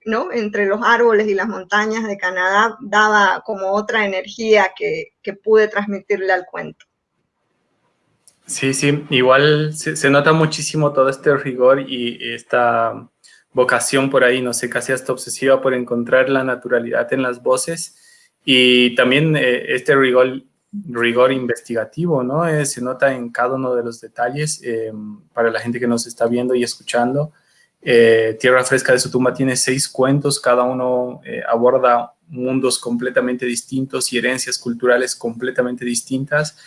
¿no? entre los árboles y las montañas de Canadá daba como otra energía que, pude transmitirle al cuento. Sí, sí, igual se, nota muchísimo todo este rigor y esta vocación por ahí, no sé, casi hasta obsesiva por encontrar la naturalidad en las voces y también eh, este rigor, rigor investigativo, ¿no? Eh, se nota en cada uno de los detalles eh, para la gente que nos está viendo y escuchando. Tierra Fresca de su tumba tiene seis cuentos, cada uno aborda mundos completamente distintos y herencias culturales completamente distintas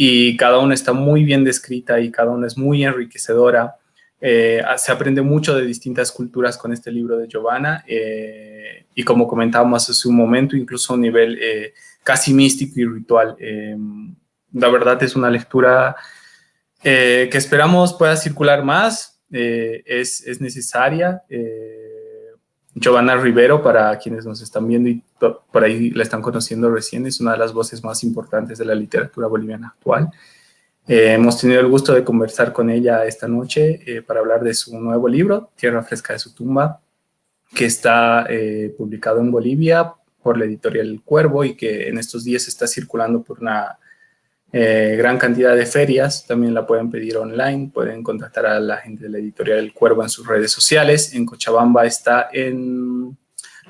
y cada una está muy bien descrita y cada una es muy enriquecedora. Eh, se aprende mucho de distintas culturas con este libro de Giovanna eh, y como comentábamos hace un momento, incluso a un nivel eh, casi místico y ritual. la verdad es una lectura que esperamos pueda circular más, es, es, necesaria. Giovanna Rivero, para quienes nos están viendo y por ahí la están conociendo recién, es una de las voces más importantes de la literatura boliviana actual. Eh, hemos tenido el gusto de conversar con ella esta noche eh, para hablar de su nuevo libro, Tierra Fresca de su tumba, que está eh, publicado en Bolivia por la editorial El Cuervo y que en estos días está circulando por una gran cantidad de ferias. También la pueden pedir online, pueden contactar a la gente de la editorial El Cuervo en sus redes sociales. En Cochabamba está en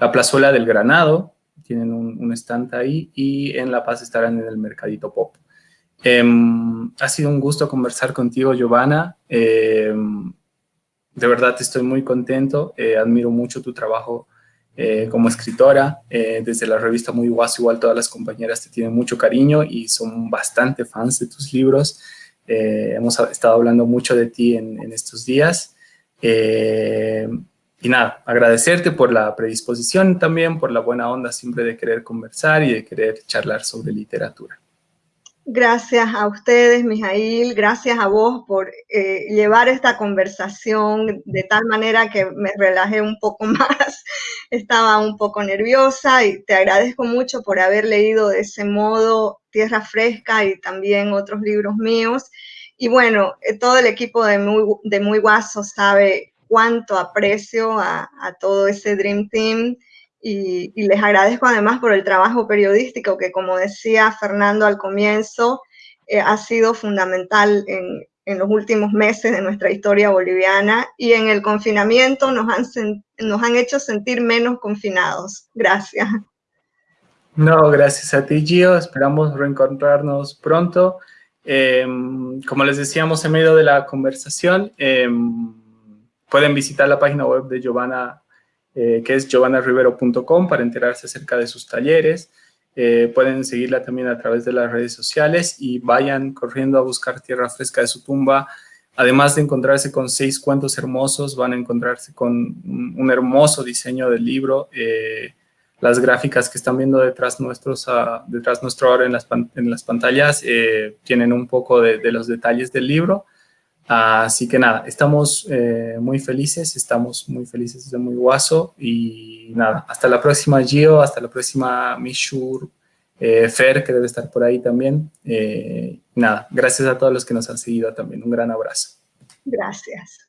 la plazuela del Granado, tienen un, un stand ahí, y en La Paz estarán en el Mercadito Pop. Em, ha sido un gusto conversar contigo, Giovanna. Em, de verdad estoy muy contento. Eh, admiro mucho tu trabajo eh, como escritora. Eh, desde la revista Muy Guaso, igual todas las compañeras te tienen mucho cariño y son bastante fans de tus libros. hemos estado hablando mucho de ti en, en estos días. y nada, agradecerte por la predisposición también, por la buena onda siempre de querer conversar y de querer charlar sobre literatura. Gracias a ustedes, Mijail, gracias a vos por eh, llevar esta conversación de tal manera que me relajé un poco más. Estaba un poco nerviosa y te agradezco mucho por haber leído de ese modo Tierra Fresca y también otros libros míos. Y bueno, eh, todo el equipo de Muy, de Guaso sabe cuánto aprecio a todo ese Dream Team y, les agradezco además por el trabajo periodístico que, como decía Fernando al comienzo, eh, ha sido fundamental en, en, los últimos meses de nuestra historia boliviana y en el confinamiento nos han, nos han hecho sentir menos confinados. Gracias. No, gracias a ti, Gio. Esperamos reencontrarnos pronto. Em, como les decíamos en medio de la conversación, em, pueden visitar la página web de Giovanna eh, que es giovanarivero.com para enterarse acerca de sus talleres. Eh, pueden seguirla también a través de las redes sociales y vayan corriendo a buscar Tierra Fresca de su tumba. Además de encontrarse con seis cuentos hermosos, van a encontrarse con un hermoso diseño del libro. Eh, las gráficas que están viendo detrás, nuestros, uh, detrás nuestro ahora en las, en las pantallas tienen un poco de los detalles del libro. Así que nada, estamos eh, muy felices, estamos muy felices desde Muy Guaso y nada, hasta la próxima Gio, hasta la próxima Mishur, eh, Fer, que debe estar por ahí también. Eh, nada, gracias a todos los que nos han seguido también, un gran abrazo. Gracias.